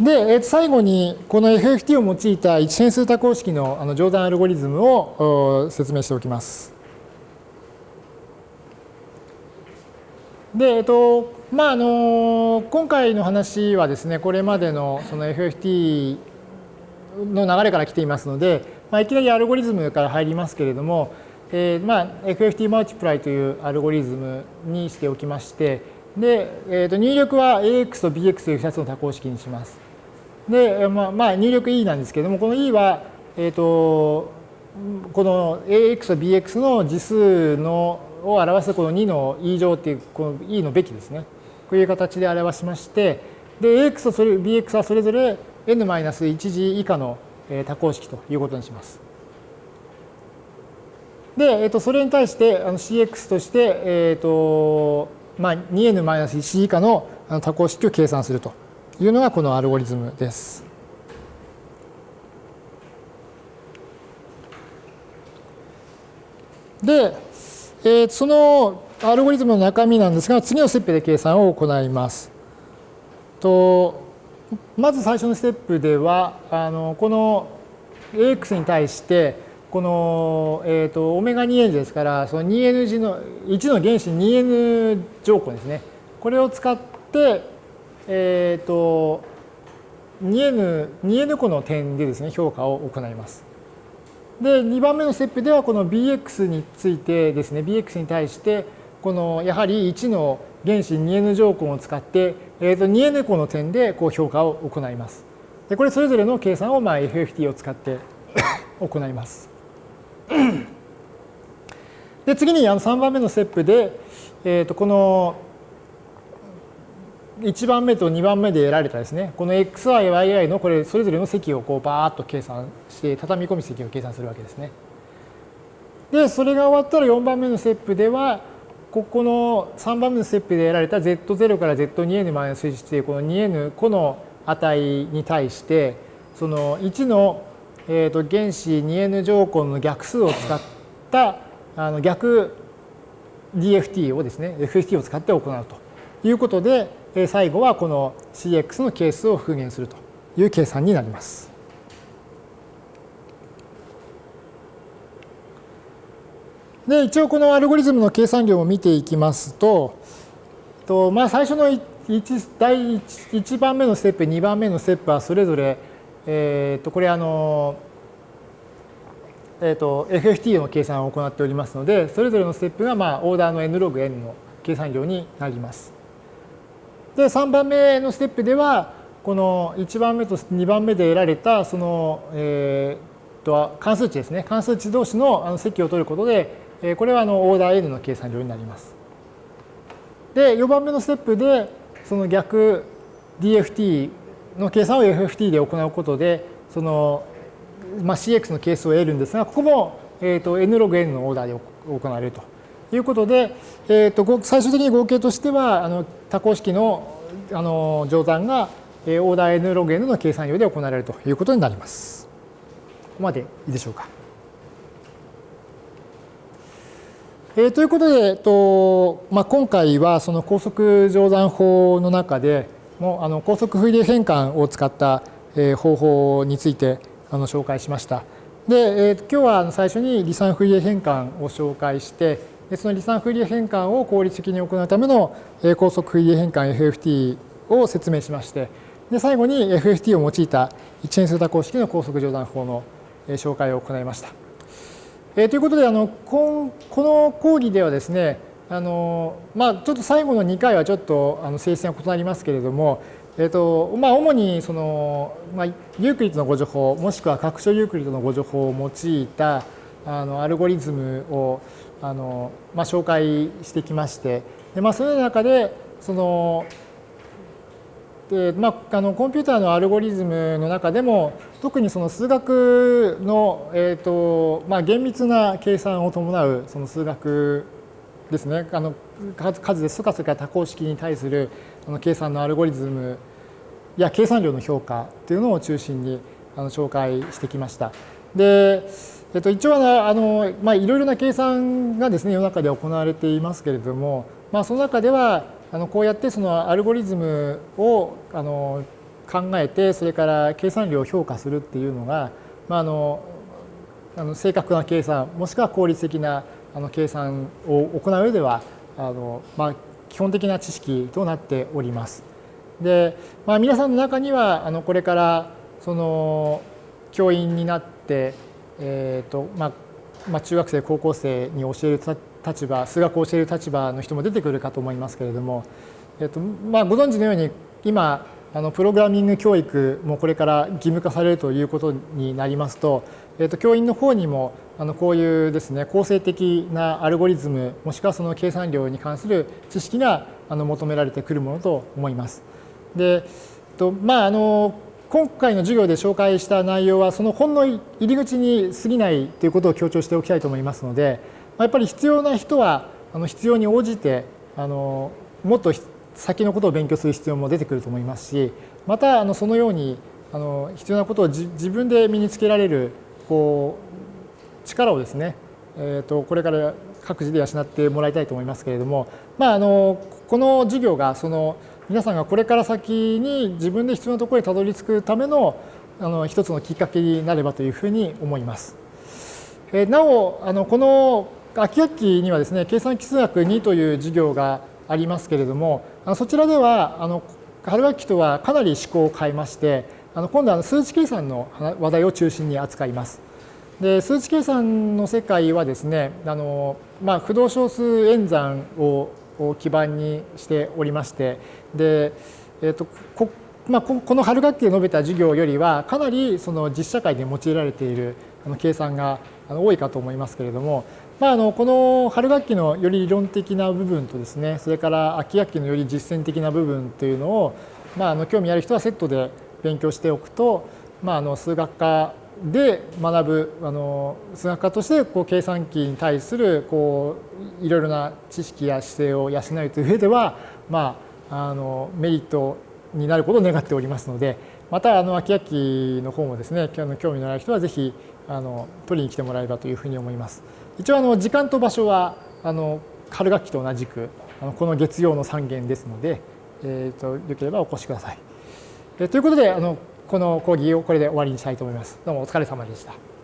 で、最後にこの FFT を用いた一変数多項式のあの乗算アルゴリズムを説明しておきます。で、えっと、まあ、あの、今回の話はですね、これまでのその FFT の流れから来ていますので、まあ、いきなりアルゴリズムから入りますけれども、えー、まあ、FFT マルチプライというアルゴリズムにしておきまして、で、えー、と入力は AX と BX という2つの多項式にします。で、まあ、まあ、入力 E なんですけれども、この E は、えっ、ー、と、この AX と BX の次数のを表すこの2の E 乗っていうこの E のべきですね。こういう形で表しまして、で、AX と BX はそれぞれ n-1 次以下の多項式ということにします。で、えっ、ー、と、それに対してあの CX として、えっ、ー、と、まあ、2n-1 次以下の多項式を計算するというのがこのアルゴリズムです。で、えー、そのアルゴリズムの中身なんですが、次のステップで計算を行います。とまず最初のステップでは、あのこの AX に対して、この、えーと、オメガ 2n ですから、その 2n 字の、1の原子 2n 乗項ですね。これを使って、えっ、ー、と、2n、2n 個の点でですね、評価を行います。で、2番目のステップでは、この bx についてですね、bx に対して、このやはり1の原子 2n 乗項を使って、えー、と 2n 個の点でこう評価を行います。でこれそれぞれの計算をまあ FFT を使って 行います。で次にあの3番目のステップで、えー、とこの1番目と2番目で得られたですね、この xi、yi のこれそれぞれの積をこうバーッと計算して、畳み込み積を計算するわけですね。で、それが終わったら4番目のステップでは、ここの3番目のステップで得られた z0 から z2n-1 というこの 2n 個の値に対して、その1のえー、と原子 2n 乗項の逆数を使ったあの逆 DFT をですね、FFT を使って行うということで、最後はこの CX の係数を復元するという計算になります。で一応このアルゴリズムの計算量を見ていきますと、とまあ、最初の 1, 第 1, 1番目のステップ、2番目のステップはそれぞれえー、とこれあの、えー、と FFT の計算を行っておりますのでそれぞれのステップがまあオーダーの n ログ n の計算量になります。で3番目のステップではこの1番目と2番目で得られたその、えー、と関数値ですね関数値同士の積を取ることで、これはあのオーダー n の計算量になります。で4番目のステップでその逆 DFT の計算を FFT で行うことで、その、まあ、CX の係数を得るんですが、ここも、えーと、n ログ n のオーダーで行われるということで、えーと、最終的に合計としては、あの多項式のあの乗算が、オーダー n ログ n の計算量で行われるということになります。ここまでいいでしょうか。えー、ということで、えっとまあ、今回はその高速乗算法の中で、もあの高速フイリエ変換を使った方法についてあの紹介しました。で、えー、今日は最初に離散フイリエ変換を紹介して、その離散フリエ変換を効率的に行うための高速フリエ変換 FFT を説明しまして、で最後に FFT を用いた一変数多項式の高速乗算法の紹介を行いました。えー、ということであのこの講義ではですねあのまあ、ちょっと最後の2回はちょっとあの性質が異なりますけれども、えーとまあ、主にその、まあ、ユークリッドの互除法もしくは拡張ユークリッドの互除法を用いたあのアルゴリズムをあの、まあ、紹介してきましてで、まあ、その中でそのでまあ、あのコンピューターのアルゴリズムの中でも特にその数学の、えーとまあ、厳密な計算を伴うその数学ですねあの数ですとかそれから多項式に対するあの計算のアルゴリズムや計算量の評価というのを中心にあの紹介してきました。で、えっと、一応あの、まあ、いろいろな計算がですね世の中で行われていますけれども、まあ、その中ではあのこうやってそのアルゴリズムをあの考えてそれから計算量を評価するっていうのが、まあ、あのあの正確な計算もしくは効率的なあの計算を行う上ではあの、まあ、基本的な知識となっております。で、まあ、皆さんの中にはあのこれからその教員になって、えーとまあまあ、中学生高校生に教える立場数学を教える立場の人も出てくるかと思いますけれども、えーとまあ、ご存知のように今あのプログラミング教育もこれから義務化されるということになりますと,、えー、と教員の方にもあのこういうですね構成的なアルゴリズムもしくはその計算量に関する知識があの求められてくるものと思います。でとまああの今回の授業で紹介した内容はそのほんの入り口に過ぎないということを強調しておきたいと思いますのでやっぱり必要な人はあの必要に応じてあのもっと先のことを勉強する必要も出てくると思いますしまたあのそのようにあの必要なことを自分で身につけられるこう力をですね、えー、とこれから各自で養ってもらいたいと思いますけれども、まあ、あのこの授業がその皆さんがこれから先に自分で必要なところにたどり着くためのあの一つのきっかけになればというふうに思います。えなおあのこの秋学期にはですね計算基数学2という授業がありますけれどもあのそちらではあの春学期とはかなり思考を変えましてあの今度は数値計算の話題を中心に扱います。で数値計算の世界はですねあの、まあ、不動小数演算をを基盤にしておりましてで、えーとこまあ、この春学期で述べた授業よりはかなりその実社会で用いられている計算が多いかと思いますけれども、まあ、あのこの春学期のより理論的な部分とですねそれから秋学期のより実践的な部分というのを、まあ、あの興味ある人はセットで勉強しておくと、まあ、あの数学科で学ぶあの数学科としてこう計算機に対するこういろいろな知識や姿勢を養うという上では、まあ、あのメリットになることを願っておりますのでまたあの秋秋の方もですね興味のある人はぜひあの取りに来てもらえればというふうに思います。一応あの時間と場所はあの春学期と同じくあのこの月曜の3限ですので、えーと、よければお越しください。えということであのこの講義をこれで終わりにしたいと思います。どうもお疲れ様でした。